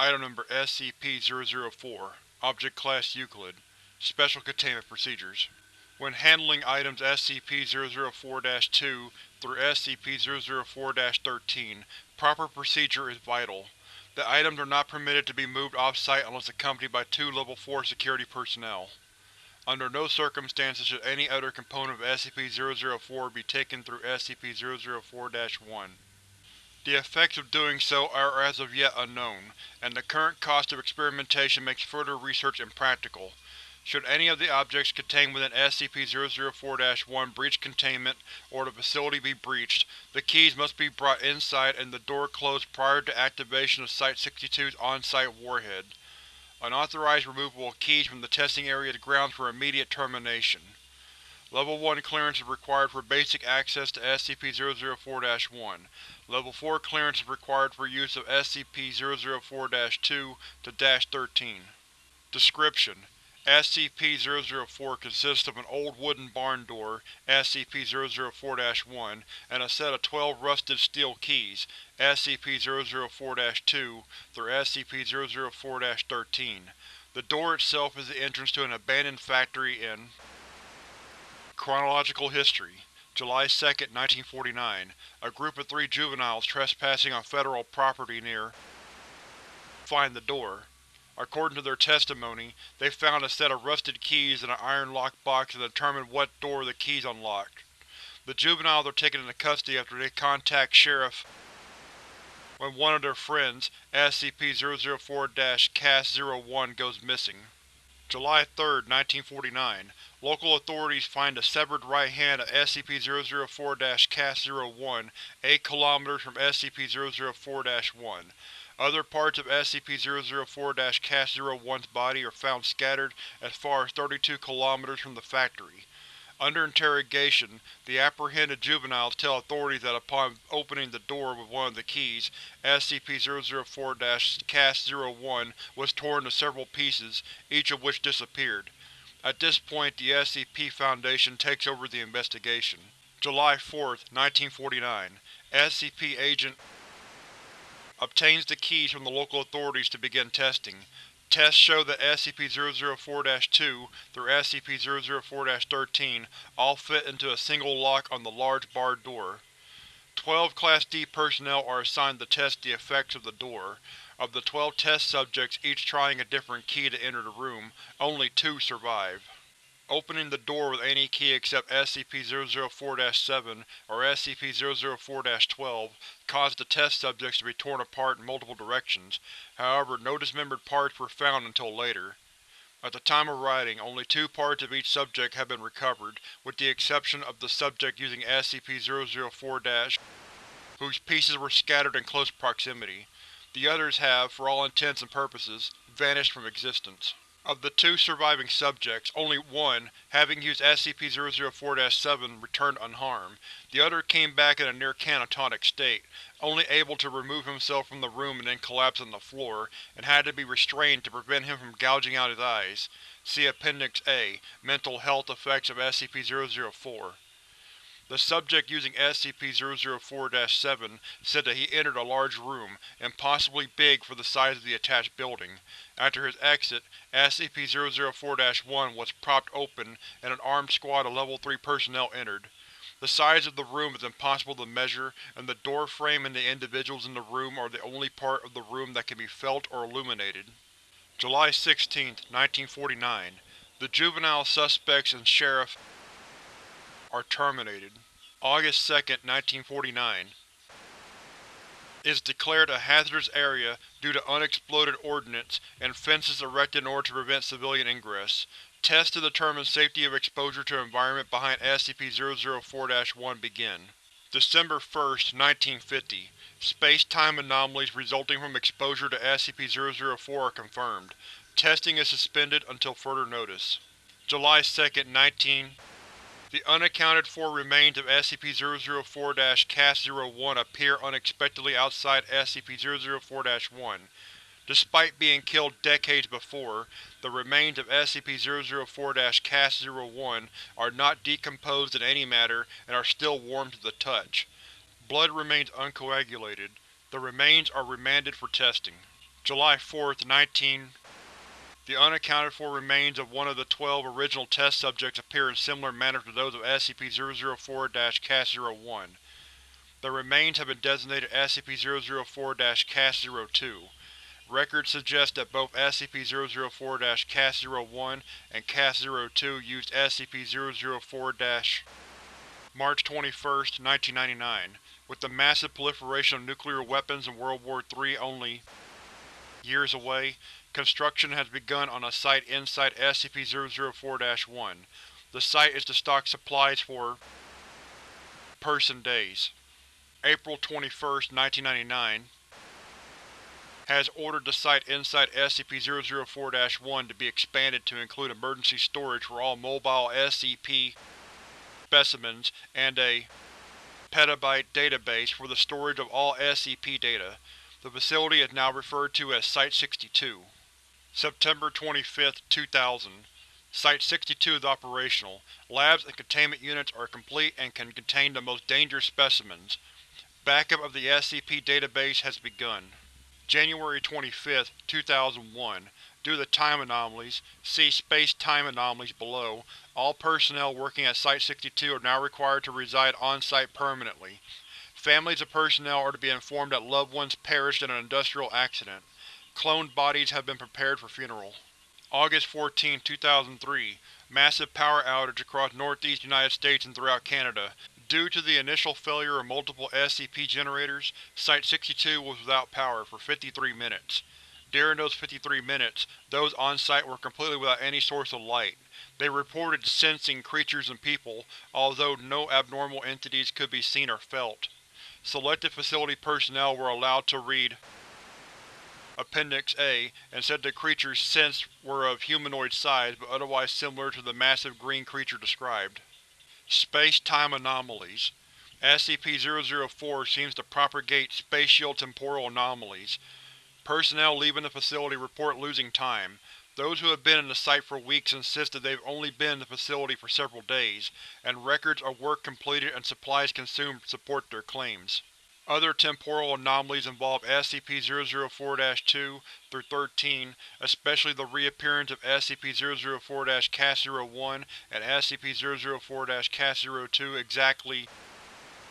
Item Number SCP-004 Object Class Euclid Special Containment Procedures When handling items SCP-004-2 through SCP-004-13, proper procedure is vital. The items are not permitted to be moved off-site unless accompanied by two Level 4 security personnel. Under no circumstances should any other component of SCP-004 be taken through SCP-004-1. The effects of doing so are as of yet unknown, and the current cost of experimentation makes further research impractical. Should any of the objects contained within SCP-004-1 breach containment, or the facility be breached, the keys must be brought inside and the door closed prior to activation of Site-62's on-site warhead. Unauthorized removal of keys from the testing area is grounds for immediate termination. Level 1 clearance is required for basic access to SCP-004-1. Level 4 clearance is required for use of SCP-004-2 to -13. Description: SCP-004 consists of an old wooden barn door, SCP-004-1, and a set of 12 rusted steel keys, SCP-004-2 through SCP-004-13. The door itself is the entrance to an abandoned factory in Chronological History July 2, 1949. A group of three juveniles trespassing on federal property near find the door. According to their testimony, they found a set of rusted keys in an iron lock box and determined what door the keys unlocked. The juveniles are taken into custody after they contact Sheriff when one of their friends, SCP-004-CAS-01, goes missing. July 3, 1949. Local authorities find the severed right hand of SCP-004-CAS-01 8 km from SCP-004-1. Other parts of SCP-004-CAS-01's body are found scattered as far as 32 km from the factory. Under interrogation, the apprehended juveniles tell authorities that upon opening the door with one of the keys, SCP-004-CAS-01 was torn to several pieces, each of which disappeared. At this point the SCP Foundation takes over the investigation. July 4, 1949. SCP Agent obtains the keys from the local authorities to begin testing. Tests show that SCP-004-2 through SCP-004-13 all fit into a single lock on the large barred door. Twelve Class D personnel are assigned to test the effects of the door. Of the twelve test subjects each trying a different key to enter the room, only two survive. Opening the door with any key except SCP-004-7 or SCP-004-12 caused the test subjects to be torn apart in multiple directions, however no dismembered parts were found until later. At the time of writing, only two parts of each subject have been recovered, with the exception of the subject using SCP-004- whose pieces were scattered in close proximity. The others have, for all intents and purposes, vanished from existence. Of the two surviving subjects, only one, having used SCP-004-7, returned unharmed. The other came back in a near catatonic state, only able to remove himself from the room and then collapse on the floor, and had to be restrained to prevent him from gouging out his eyes. See Appendix A, Mental Health Effects of SCP-004. The subject using SCP-004-7 said that he entered a large room, impossibly big for the size of the attached building. After his exit, SCP-004-1 was propped open and an armed squad of Level 3 personnel entered. The size of the room is impossible to measure, and the door frame and the individuals in the room are the only part of the room that can be felt or illuminated. July 16, 1949. The juvenile suspects and Sheriff are terminated. August 2, 1949 is declared a hazardous area due to unexploded ordnance and fences erected in order to prevent civilian ingress. Tests to determine safety of exposure to environment behind SCP-004-1 begin. December 1, 1950 Space-time anomalies resulting from exposure to SCP-004 are confirmed. Testing is suspended until further notice. July 2, 19 the unaccounted-for remains of SCP-004-CAS-01 appear unexpectedly outside SCP-004-1. Despite being killed decades before, the remains of SCP-004-CAS-01 are not decomposed in any matter and are still warm to the touch. Blood remains uncoagulated. The remains are remanded for testing. July 4, 19 The unaccounted for remains of one of the twelve original test subjects appear in similar manner to those of SCP-004-CAS-01. The remains have been designated SCP-004-CAS-02. Records suggest that both SCP-004-CAS-01 and CAS-02 used SCP-004- March 21, 1999. With the massive proliferation of nuclear weapons in World War III only years away, construction has begun on a site inside SCP-004-1. The site is to stock supplies for person days. April 21, 1999 has ordered the site inside SCP-004-1 to be expanded to include emergency storage for all mobile SCP specimens and a petabyte database for the storage of all SCP data. The facility is now referred to as Site-62. September 25, 2000 Site-62 is operational. Labs and containment units are complete and can contain the most dangerous specimens. Backup of the SCP database has begun. January 25, 2001 Due to time anomalies, see Space-Time Anomalies below, all personnel working at Site-62 are now required to reside on-site permanently. Families of personnel are to be informed that loved ones perished in an industrial accident. Cloned bodies have been prepared for funeral. August 14, 2003 Massive power outage across northeast United States and throughout Canada. Due to the initial failure of multiple SCP generators, Site-62 was without power for 53 minutes. During those 53 minutes, those on-site were completely without any source of light. They reported sensing creatures and people, although no abnormal entities could be seen or felt. Selected facility personnel were allowed to read Appendix A and said the creatures sensed were of humanoid size but otherwise similar to the massive green creature described. Space-time anomalies SCP-004 seems to propagate spatial-temporal anomalies. Personnel leaving the facility report losing time. Those who have been in the site for weeks insist that they've only been in the facility for several days, and records of work completed and supplies consumed support their claims. Other temporal anomalies involve SCP-004-2 through 13, especially the reappearance of SCP-004-CAS-01 and SCP-004-CAS-02 exactly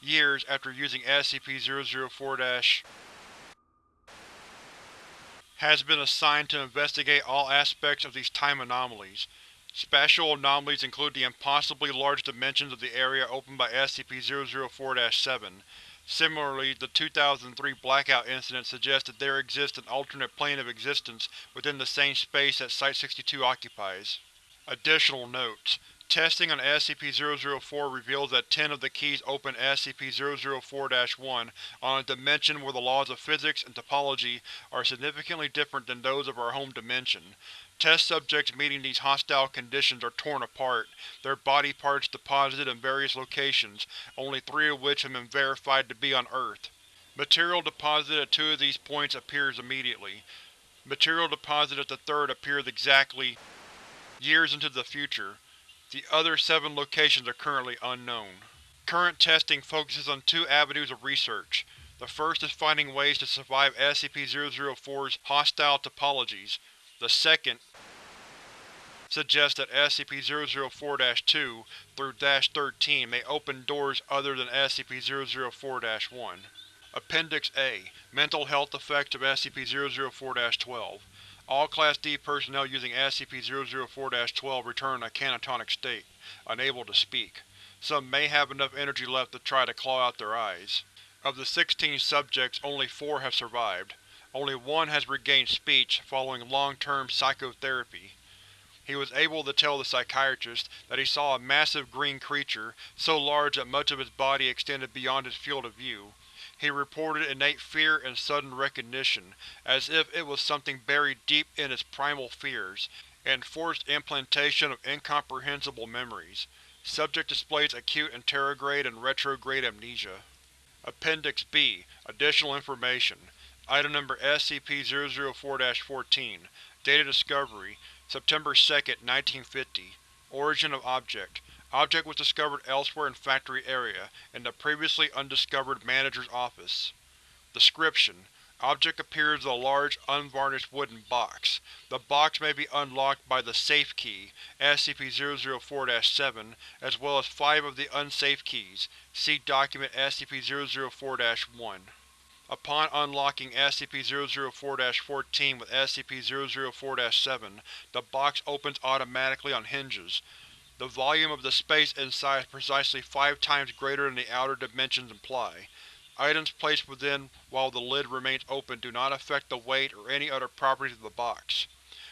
years after using SCP-004- has been assigned to investigate all aspects of these time anomalies. Spatial anomalies include the impossibly large dimensions of the area opened by SCP-004-7. Similarly, the 2003 Blackout incident suggests that there exists an alternate plane of existence within the same space that Site-62 occupies. Additional notes: Testing on SCP-004 reveals that ten of the keys open SCP-004-1 on a dimension where the laws of physics and topology are significantly different than those of our home dimension. Test subjects meeting these hostile conditions are torn apart, their body parts deposited in various locations, only three of which have been verified to be on Earth. Material deposited at two of these points appears immediately. Material deposited at the third appears exactly years into the future. The other seven locations are currently unknown. Current testing focuses on two avenues of research. The first is finding ways to survive SCP-004's hostile topologies. The second suggests that SCP-004-2 through -13 may open doors other than SCP-004-1. Appendix A Mental health effects of SCP-004-12 All Class D personnel using SCP-004-12 return in a catatonic state, unable to speak. Some may have enough energy left to try to claw out their eyes. Of the 16 subjects, only four have survived. Only one has regained speech, following long-term psychotherapy. He was able to tell the psychiatrist that he saw a massive green creature, so large that much of its body extended beyond his field of view. He reported innate fear and sudden recognition, as if it was something buried deep in its primal fears, and forced implantation of incomprehensible memories. Subject displays acute anterograde and retrograde amnesia. Appendix B Additional information Item number SCP-004-14 Data Discovery September 2, 1950 Origin of Object Object was discovered elsewhere in Factory Area, in the previously undiscovered Manager's Office. Description: Object appears as a large, unvarnished wooden box. The box may be unlocked by the Safe Key, SCP-004-7, as well as five of the Unsafe Keys. See Document SCP-004-1. Upon unlocking SCP-004-14 with SCP-004-7, the box opens automatically on hinges. The volume of the space inside is precisely five times greater than the outer dimensions imply. Items placed within while the lid remains open do not affect the weight or any other properties of the box.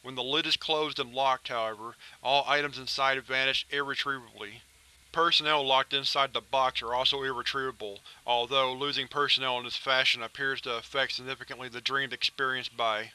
When the lid is closed and locked, however, all items inside vanish irretrievably. Personnel locked inside the box are also irretrievable, although losing personnel in this fashion appears to affect significantly the dreams experienced by